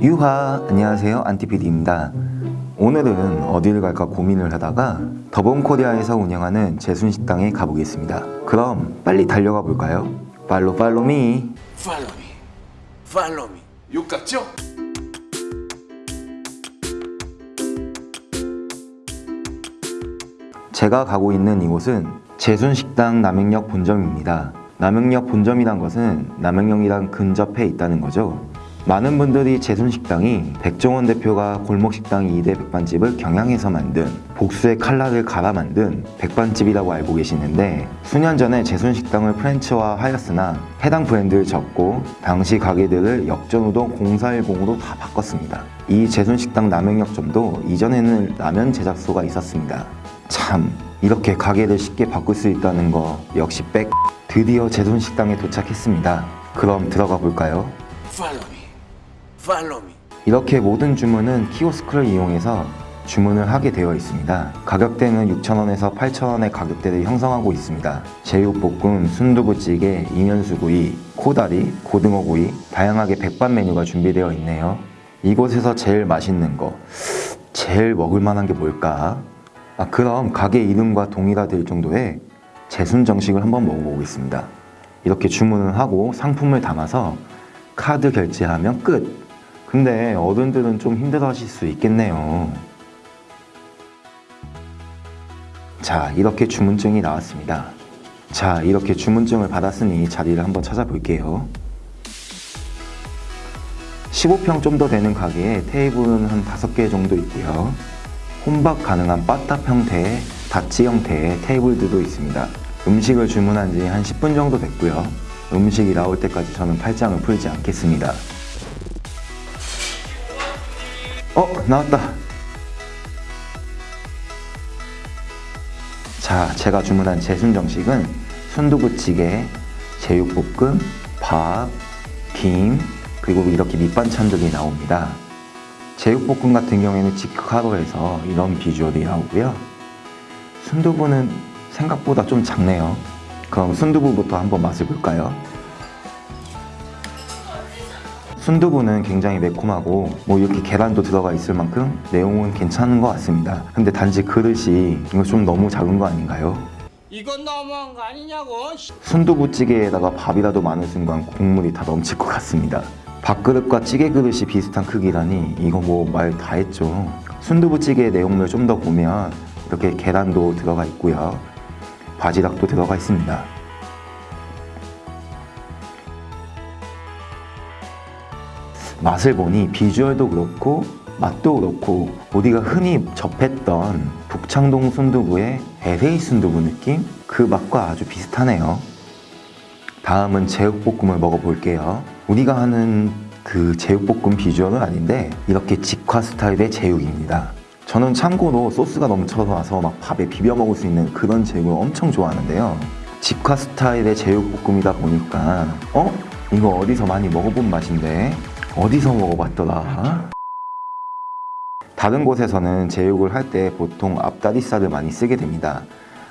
유하 안녕하세요 안티피디입니다 오늘은 어디를 갈까 고민을 하다가 더본코리아에서 운영하는 제순식당에 가보겠습니다 그럼 빨리 달려가 볼까요? 팔로 팔로미. Follow me. 욕 같죠? 제가 가고 있는 이곳은 제순식당 남행역 본점입니다. 남행역 본점이란 것은 남행역이랑 근접해 있다는 거죠. 많은 분들이 제순식당이 백종원 대표가 골목식당 2대 백반집을 경향해서 만든 복수의 칼날을 갈아 만든 백반집이라고 알고 계시는데 수년 전에 제순식당을 프랜치화 하였으나 해당 브랜드를 접고 당시 가게들을 역전우동 040으로 다 바꿨습니다. 이 제순식당 남행역점도 이전에는 라면 제작소가 있었습니다. 참 이렇게 가게를 쉽게 바꿀 수 있다는 거 역시 백 드디어 제순식당에 도착했습니다 그럼 들어가 볼까요? Follow me. 이렇게 모든 주문은 키오스크를 이용해서 주문을 하게 되어 있습니다 가격대는 6,000원에서 8,000원의 가격대를 형성하고 있습니다 제육볶음, 순두부찌개, 이면수구이, 코다리, 고등어구이 다양하게 백반 메뉴가 준비되어 있네요 이곳에서 제일 맛있는 거 제일 먹을 만한 게 뭘까? 아, 그럼 가게 이름과 동일화될 정도의 제순 정식을 한번 먹어보겠습니다. 이렇게 주문을 하고 상품을 담아서 카드 결제하면 끝. 근데 어른들은 좀 힘들어 하실 수 있겠네요. 자, 이렇게 주문증이 나왔습니다. 자, 이렇게 주문증을 받았으니 자리를 한번 찾아볼게요. 15평 좀 더 되는 가게에 테이블은 한 5개 정도 있고요. 혼밥 가능한 바탑 형태의 다치 형태의 테이블들도 있습니다. 음식을 주문한 지 한 10분 정도 됐고요. 음식이 나올 때까지 저는 팔짱을 풀지 않겠습니다. 나왔다. 자, 제가 주문한 제순 정식은 순두부찌개, 제육볶음, 밥, 김, 그리고 이렇게 밑반찬들이 나옵니다. 제육볶음 같은 경우에는 직화로 해서 이런 비주얼이 나오고요. 순두부는 생각보다 좀 작네요. 그럼 순두부부터 한번 맛을 볼까요? 순두부는 굉장히 매콤하고 뭐 이렇게 계란도 들어가 있을 만큼 내용은 괜찮은 것 같습니다. 근데 단지 그릇이 이거 좀 너무 작은 거 아닌가요? 이건 너무한 거 아니냐고. 순두부찌개에다가 밥이라도 많은 순간 국물이 다 넘칠 것 같습니다. 밥그릇과 찌개 그릇이 비슷한 크기라니 이거 뭐 말 다 했죠. 순두부찌개 내용물 좀 더 보면 이렇게 계란도 들어가 있고요. 바지락도 들어가 있습니다. 맛을 보니 비주얼도 그렇고 맛도 그렇고 우리가 흔히 접했던 북창동 순두부의 LA 순두부 느낌? 그 맛과 아주 비슷하네요. 다음은 제육볶음을 먹어볼게요. 우리가 하는 그 제육볶음 비주얼은 아닌데 이렇게 직화 스타일의 제육입니다. 저는 참고로 소스가 넘쳐나서 막 밥에 비벼 먹을 수 있는 그런 제육을 엄청 좋아하는데요. 직화 스타일의 제육볶음이다 보니까 어? 이거 어디서 많이 먹어본 맛인데 어디서 먹어봤더라? 다른 곳에서는 제육을 할 때 보통 앞다리살을 많이 쓰게 됩니다.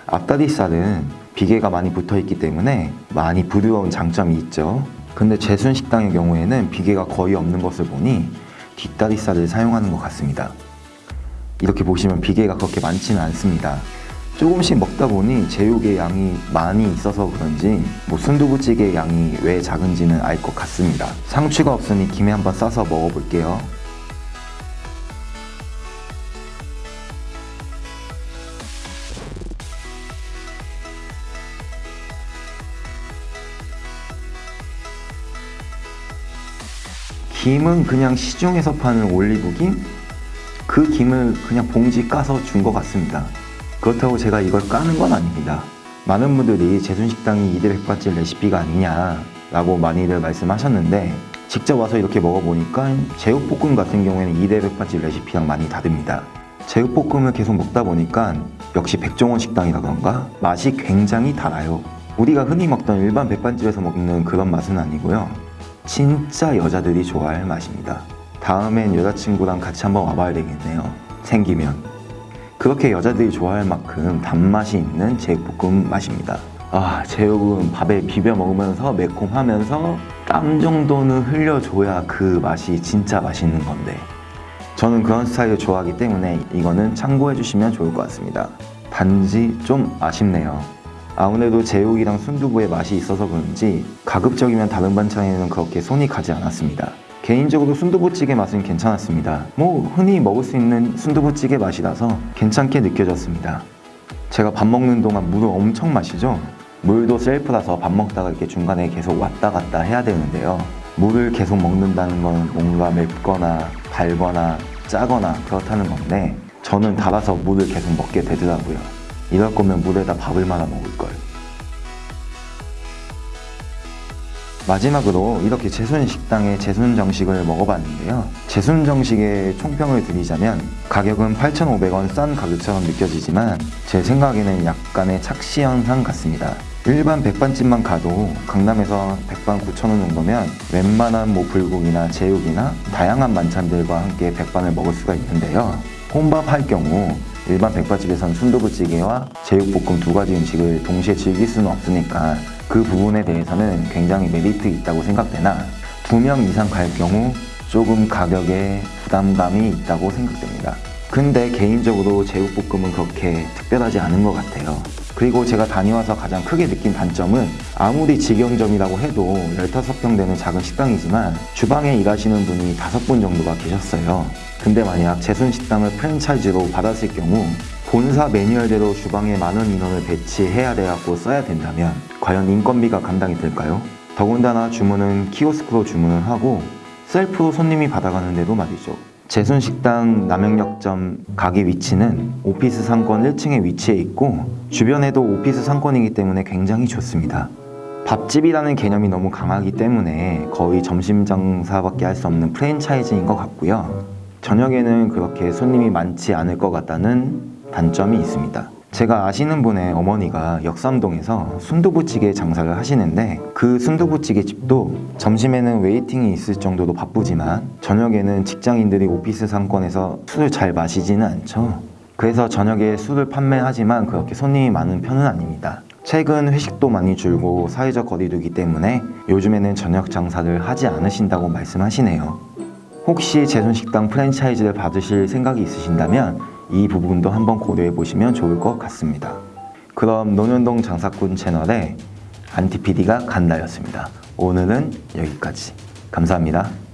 앞다리살은 비계가 많이 붙어 있기 때문에 많이 부드러운 장점이 있죠. 근데 제순 식당의 경우에는 비계가 거의 없는 것을 보니 뒷다리살을 사용하는 것 같습니다. 이렇게 보시면 비계가 그렇게 많지는 않습니다. 조금씩 먹다 보니 제육의 양이 많이 있어서 그런지 뭐 순두부찌개 양이 왜 작은지는 알 것 같습니다. 상추가 없으니 김에 한번 싸서 먹어볼게요. 김은 그냥 시중에서 파는 올리브김? 그 김을 그냥 봉지 까서 준 것 같습니다. 그렇다고 제가 이걸 까는 건 아닙니다. 많은 분들이 제순식당이 이대 백반집 레시피가 아니냐 라고 많이들 말씀하셨는데 직접 와서 이렇게 먹어보니까 제육볶음 같은 경우에는 이대 백반집 레시피랑 많이 다릅니다. 제육볶음을 계속 먹다 보니까 역시 백종원 식당이라 그런가 맛이 굉장히 달아요. 우리가 흔히 먹던 일반 백반집에서 먹는 그런 맛은 아니고요. 진짜 여자들이 좋아할 맛입니다. 다음엔 여자친구랑 같이 한번 와봐야 되겠네요. 생기면. 그렇게 여자들이 좋아할 만큼 단맛이 있는 제육볶음 맛입니다. 아, 제육은 밥에 비벼 먹으면서 매콤하면서 땀 정도는 흘려줘야 그 맛이 진짜 맛있는 건데 저는 그런 스타일을 좋아하기 때문에 이거는 참고해 주시면 좋을 것 같습니다. 단지 좀 아쉽네요. 아무래도 제육이랑 순두부의 맛이 있어서 그런지 가급적이면 다른 반찬에는 그렇게 손이 가지 않았습니다. 개인적으로 순두부찌개 맛은 괜찮았습니다. 뭐 흔히 먹을 수 있는 순두부찌개 맛이라서 괜찮게 느껴졌습니다. 제가 밥 먹는 동안 물을 엄청 마시죠? 물도 셀프라서 밥 먹다가 이렇게 중간에 계속 왔다 갔다 해야 되는데요. 물을 계속 먹는다는 건 뭔가 맵거나 달거나 짜거나 그렇다는 건데 저는 달아서 물을 계속 먹게 되더라고요. 이럴 거면 물에다 밥을 말아 먹을 걸. 마지막으로 이렇게 제순 식당의 제순 정식을 먹어봤는데요. 제순 정식의 총평을 드리자면 가격은 8,500원 싼 가격처럼 느껴지지만 제 생각에는 약간의 착시 현상 같습니다. 일반 백반집만 가도 강남에서 백반 9,000원 정도면 웬만한 뭐 불고기나 제육이나 다양한 만찬들과 함께 백반을 먹을 수가 있는데요. 혼밥 할 경우 일반 백반집에선 순두부찌개와 제육볶음 두 가지 음식을 동시에 즐길 수는 없으니까 그 부분에 대해서는 굉장히 메리트 있다고 생각되나 두 명 이상 갈 경우 조금 가격에 부담감이 있다고 생각됩니다. 근데 개인적으로 제육볶음은 그렇게 특별하지 않은 것 같아요. 그리고 제가 다녀와서 가장 크게 느낀 단점은 아무리 직영점이라고 해도 15평 되는 작은 식당이지만 주방에 일하시는 분이 5분 정도가 계셨어요. 근데 만약 제순식당을 프랜차이즈로 받았을 경우 본사 매뉴얼대로 주방에 많은 인원을 배치해야 돼갖고 써야 된다면 과연 인건비가 감당이 될까요? 더군다나 주문은 키오스크로 주문을 하고 셀프로 손님이 받아가는데도 말이죠. 제순식당 남영역점 가게 위치는 오피스 상권 1층에 위치해 있고 주변에도 오피스 상권이기 때문에 굉장히 좋습니다. 밥집이라는 개념이 너무 강하기 때문에 거의 점심 장사밖에 할 수 없는 프랜차이즈인 것 같고요. 저녁에는 그렇게 손님이 많지 않을 것 같다는 단점이 있습니다. 제가 아시는 분의 어머니가 역삼동에서 순두부찌개 장사를 하시는데 그 순두부찌개 집도 점심에는 웨이팅이 있을 정도로 바쁘지만 저녁에는 직장인들이 오피스 상권에서 술을 잘 마시지는 않죠. 그래서 저녁에 술을 판매하지만 그렇게 손님이 많은 편은 아닙니다. 최근 회식도 많이 줄고 사회적 거리두기 때문에 요즘에는 저녁 장사를 하지 않으신다고 말씀하시네요. 혹시 제순식당 프랜차이즈를 받으실 생각이 있으신다면 이 부분도 한번 고려해 보시면 좋을 것 같습니다. 그럼 논현동 장사꾼 채널의 안티피디가 간다였습니다. 오늘은 여기까지. 감사합니다.